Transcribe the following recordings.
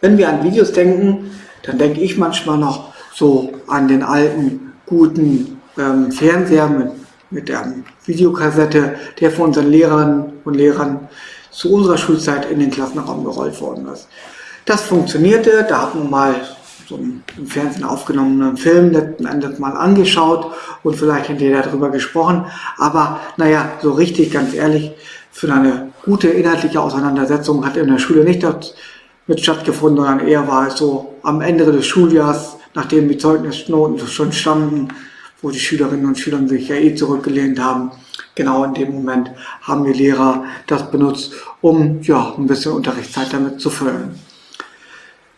Wenn wir an Videos denken, dann denke ich manchmal noch so an den alten, guten ähm, Fernseher mit, mit der Videokassette, der von unseren Lehrern und Lehrern zu unserer Schulzeit in den Klassenraum gerollt worden ist. Das funktionierte, da hat man mal so einen im Fernsehen aufgenommenen Film letzten Endes mal angeschaut und vielleicht hinterher darüber gesprochen. Aber naja, so richtig, ganz ehrlich, für eine gute inhaltliche Auseinandersetzung hat in der Schule nicht mit stattgefunden, sondern eher war es so am Ende des Schuljahrs, nachdem die Zeugnisnoten schon standen, wo die Schülerinnen und Schüler sich ja eh zurückgelehnt haben. Genau in dem Moment haben die Lehrer das benutzt, um ja, ein bisschen Unterrichtszeit damit zu füllen.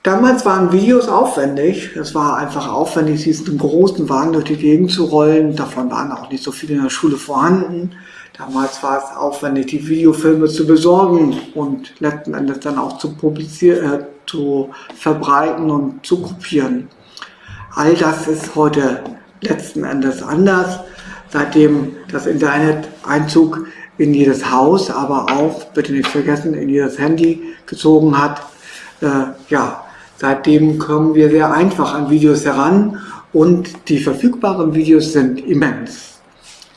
Damals waren Videos aufwendig. Es war einfach aufwendig, diesen großen Wagen durch die Gegend zu rollen. Davon waren auch nicht so viele in der Schule vorhanden. Damals war es aufwendig, die Videofilme zu besorgen und letzten Endes dann auch zu publizieren, äh, zu verbreiten und zu kopieren. All das ist heute letzten Endes anders, seitdem das Internet Einzug in jedes Haus, aber auch, bitte nicht vergessen, in jedes Handy gezogen hat. Äh, ja, Seitdem kommen wir sehr einfach an Videos heran und die verfügbaren Videos sind immens.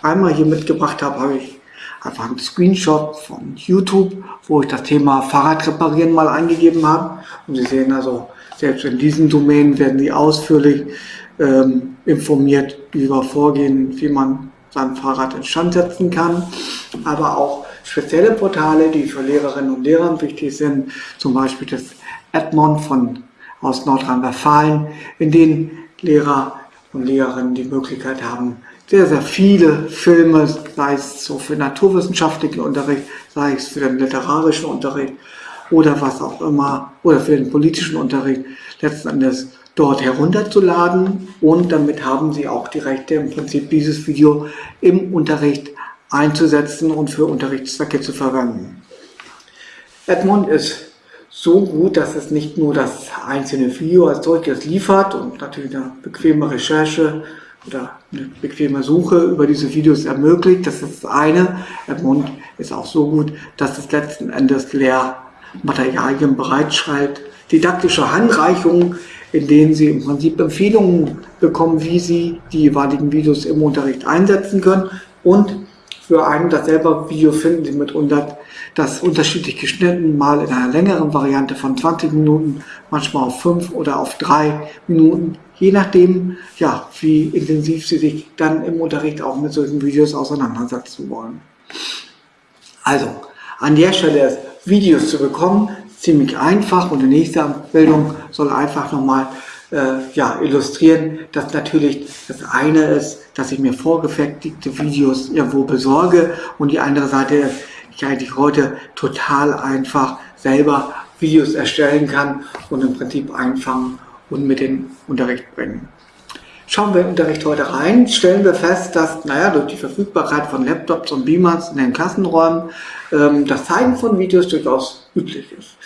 Einmal hier mitgebracht habe, habe ich einfach einen Screenshot von YouTube, wo ich das Thema Fahrrad reparieren mal eingegeben habe. Und Sie sehen also, selbst in diesen Domänen werden Sie ausführlich ähm, informiert über Vorgehen, wie man sein Fahrrad instand setzen kann. Aber auch spezielle Portale, die für Lehrerinnen und Lehrer wichtig sind, zum Beispiel das Edmond von aus Nordrhein-Westfalen, in denen Lehrer und Lehrerinnen die Möglichkeit haben, sehr, sehr viele Filme, sei es so für naturwissenschaftlichen Unterricht, sei es für den literarischen Unterricht oder was auch immer, oder für den politischen Unterricht, letzten Endes dort herunterzuladen und damit haben Sie auch die Rechte, im Prinzip dieses Video im Unterricht einzusetzen und für Unterrichtszwecke zu verwenden. Edmund ist so gut, dass es nicht nur das einzelne Video als solches liefert und natürlich eine bequeme Recherche oder eine bequeme Suche über diese Videos ermöglicht. Das ist das eine. Edmund ist auch so gut, dass es letzten Endes Lehrmaterialien bereitschreibt. Didaktische Handreichungen, in denen Sie im Prinzip Empfehlungen bekommen, wie Sie die jeweiligen Videos im Unterricht einsetzen können und für ein dasselbe Video finden Sie mitunter das unterschiedlich geschnitten, mal in einer längeren Variante von 20 Minuten, manchmal auf 5 oder auf 3 Minuten, je nachdem, ja, wie intensiv Sie sich dann im Unterricht auch mit solchen Videos auseinandersetzen wollen. Also, an der Stelle Videos zu bekommen, ziemlich einfach und die nächste Abbildung soll einfach nochmal äh, ja, illustrieren, dass natürlich das eine ist, dass ich mir vorgefertigte Videos irgendwo besorge und die andere Seite ist, ich eigentlich heute total einfach selber Videos erstellen kann und im Prinzip einfangen und mit in Unterricht bringen. Schauen wir im Unterricht heute rein, stellen wir fest, dass naja, durch die Verfügbarkeit von Laptops und Beamers in den Klassenräumen ähm, das Zeigen von Videos durchaus üblich ist.